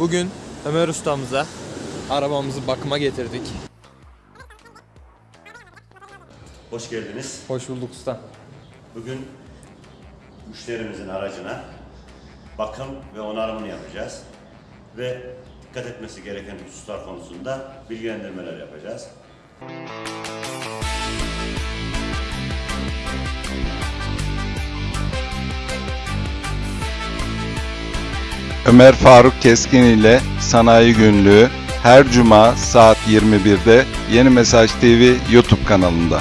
Bugün Ömer ustamıza arabamızı bakıma getirdik. Hoş geldiniz. Hoş bulduk usta. Bugün müşterimizin aracına bakım ve onarımını yapacağız. Ve dikkat etmesi gereken hususlar konusunda bilgilendirmeler yapacağız. Ömer Faruk Keskin ile Sanayi Günlüğü her cuma saat 21'de Yeni Mesaj TV YouTube kanalında.